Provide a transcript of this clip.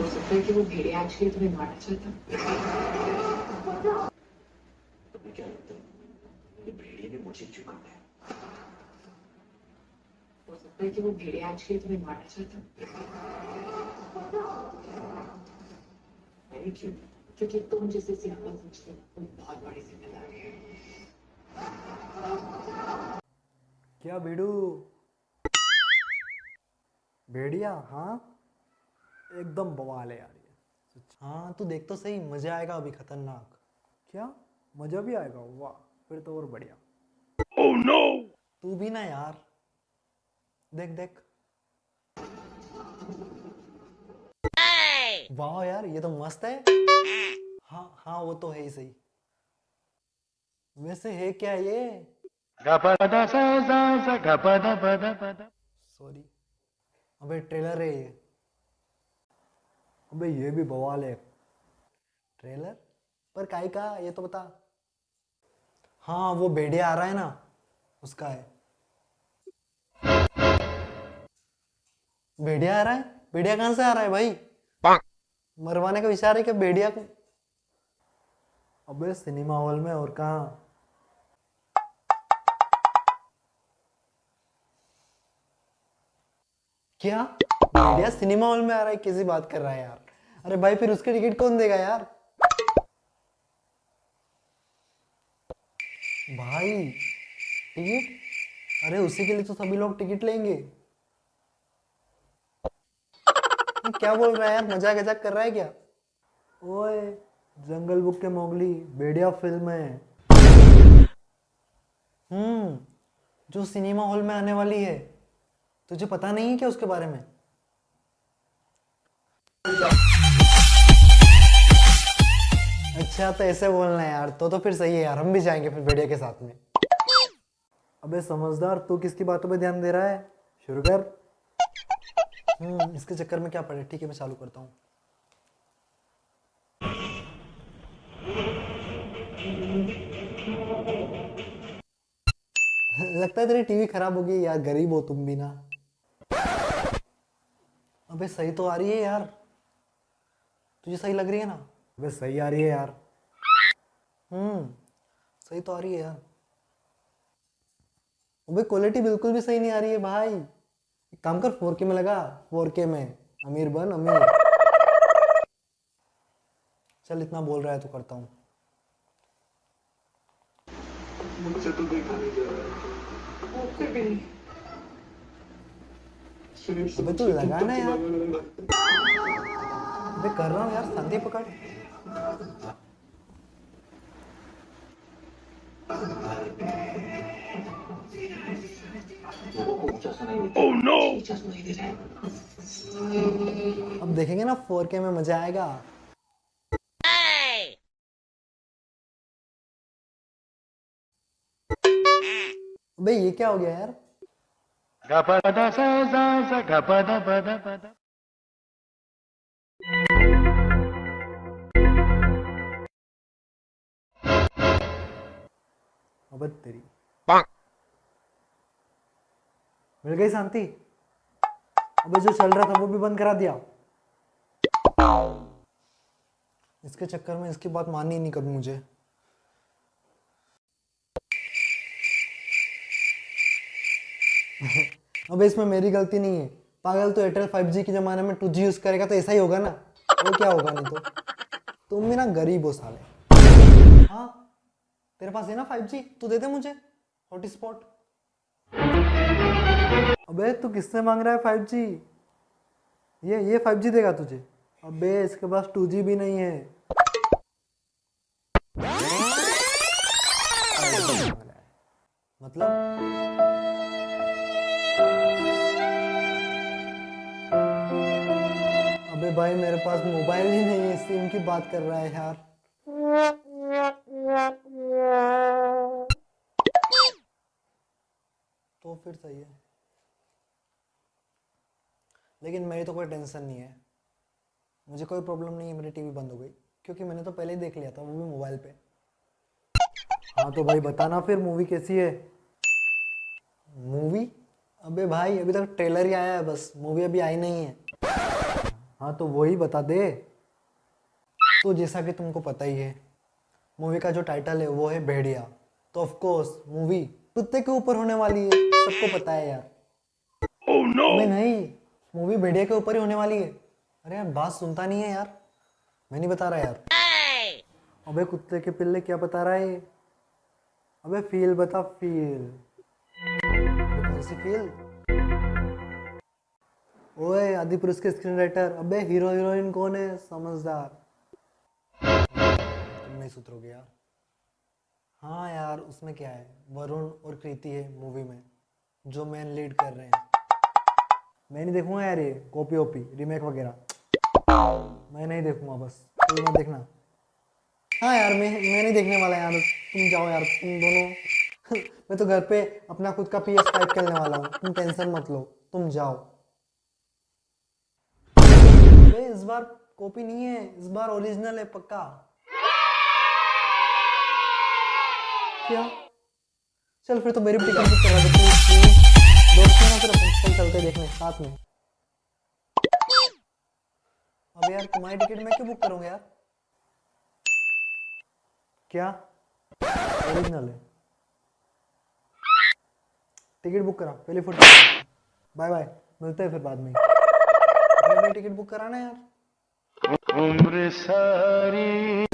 हो सकता है कि वो भेड़िया एक्चुअली तुम्हें मारना चाहता तुम्हें क्या लगता है? भेड़िए ने मुझे क्यों काटा है। हो सकता है कि वो भेड़िया एक्चुअली तुम्हें मारना चाहता क्यों? क्योंकि तुम जैसे हो तुम बहुत बड़ी ज़िम्मेदारी है। क्या बेडू? भेड़िया हाँ? एकदम बवाल है यार ये। हाँ तू देख तो सही मज़ा आएगा अभी खतरनाक। क्या? मज़ा भी आएगा? वाह फिर तो और बढ़िया। Oh, no! तू भी ना यार। देख देख। वाह यार ये तो मस्त है। हाँ हाँ वो तो है ही सही। वैसे है क्या ये? सॉरी अबे ट्रेलर है ये। अबे ये भी बवाल है। ट्रेलर? पर काई का ये तो बता। हाँ वो भेड़िया आ रहा है ना उसका है। भेड़िया आ रहा है? भेड़िया कहाँ से आ रहा है भाई? मरवाने का विचार है क्या भेड़िया को? अबे सिनेमा हॉल में और कहा? क्या? भेड़िया सिनेमा हॉल में आ रहा है? कैसी बात कर रहा है यार। अरे भाई, फिर उसकी टिकट कौन देगा यार? भाई, टिकट? अरे, उसी के लिए तो सभी लोग टिकट लेंगे। क्या बोल रहा है यार? मज़ाक मज़ाक कर रहा है क्या? ओए, जंगल बुक के मोगली भेड़िया फ़िल्म है। हम्म जो सिनेमा हॉल में आने वाली है। तुझे पता नहीं है क्या उसके बारे में? अच्छा तो ऐसे बोलना है यार। तो तो फिर सही है यार, हम भी जाएँगे फिर भेड़िया के साथ में। अबे, समझदार, तू किसकी बातों पे ध्यान दे रहा है? शुरू कर। हम्म इसके चक्कर में क्या पड़े? ठीक है, मैं चालू करता हूँ। लगता है तेरी टीवी खराब हो गई यार, गरीब हो तुम भी ना। अबे, सही तो आ रही है यार। तुझे सही लग रही है ना? अबे सही आ रही है यार। हम्म सही तो आ रही है यार। अबे क्वालिटी बिल्कुल भी सही नहीं आ रही है भाई। एक काम कर 4K में लगा 4K में। अमीर बन अमीर। चल इतना बोल रहा है तो करता हूँ। मुझसे तो देखा नहीं जा रहा फिर। भी नहीं अबे तू लगा ना यार। अबे कर रहा हूँ यार शांति पकड़। को oh, no! अब देखेंगे ना 4K में मज़ा आएगा। अबे ये क्या हो गया यार? अबे तेरी। मिल गई शांति? अबे जो चल रहा था वो भी बंद करा दिया। इसके चक्कर में इसकी बात माननी ही नहीं कभी मुझे। अबे इसमें मेरी गलती नहीं है। पागल तो एयरटेल 5G के ज़माने में 2G यूज़ करेगा तो ऐसा ही होगा ना? वो क्या होगा नहीं तो? तुम भी ना गरीब हो साले। हाँ? तेरे पास है ना 5G तू दे दे मुझे हॉटस्पॉट अबे, तू किससे मांग रहा है 5G ये ये 5G देगा तुझे। अबे, इसके पास 2G भी नहीं है। मतलब? अबे भाई, मेरे पास मोबाइल ही नहीं है सिम की बात कर रहा है यार। फिर सही है। लेकिन मेरी तो कोई टेंशन नहीं है। मुझे कोई प्रॉब्लम नहीं है, मेरी टीवी बंद हो गई। क्योंकि मैंने तो पहले ही देख लिया था, वो भी मोबाइल पे। हाँ तो भाई बताना फिर मूवी कैसी है? मूवी अबे भाई, अभी तक ट्रेलर ही आया है बस। मूवी अभी आई नहीं है। हाँ तो वही बता दे। तो जैसा कि तुमको पता ही है मूवी का जो टाइटल है, वो है भेड़िया। तो ऑफकोर्स मूवी कुत्ते के ऊपर होने वाली है। सबको पता है यार। Oh, no. मैं नहीं मूवी भेड़िया के ऊपर ही होने वाली है। अरे यार बात सुनता नहीं है यार। मैं नहीं बता रहा यार। hey. अबे कुत्ते के पिल्ले क्या बता रहा है? अबे फील बता फील कौन सी फील ओए आदि पुरुष के स्क्रीन राइटर अबे हीरो हीरोइन कौन है? समझदार। तुम नहीं सुधरोगे यार। हाँ यार उसमें क्या है? वरुण और कृति है मूवी में। जो मेन लीड कर रहे हैं। मैं नहीं देखूँगा यार ये कॉपी ओपी रिमेक वगैरह। मैं नहीं देखूँगा बस। तुम मत देखना। हाँ यार, मैं मैं नहीं देखने वाला यार। तुम जाओ यार, तुम दोनों। मैं तो घर पे अपना खुद का पी एस फाइव खेलने वाला हूँ। तुम टेंशन मत लो। तुम जाओ। अबे, इस बार कॉपी नहीं है। इस बार ओरिजिनल है पक्का। क्या? चल फिर तो मेरी भी टिकट बुक करवा दे प्लीज़ प्लीज़ दोस्त हैं ना फिर अपन चलते देखने, साथ में। अबे यार, तुम्हारी टिकट मैं क्यों बुक करूँगा यार? क्या? ओरिजिनल है। टिकट बुक करा, पहले फ़ोटो बाय बाय मिलते हैं फिर बाद में। टिकट बुक कराना यार। उम्र सारी।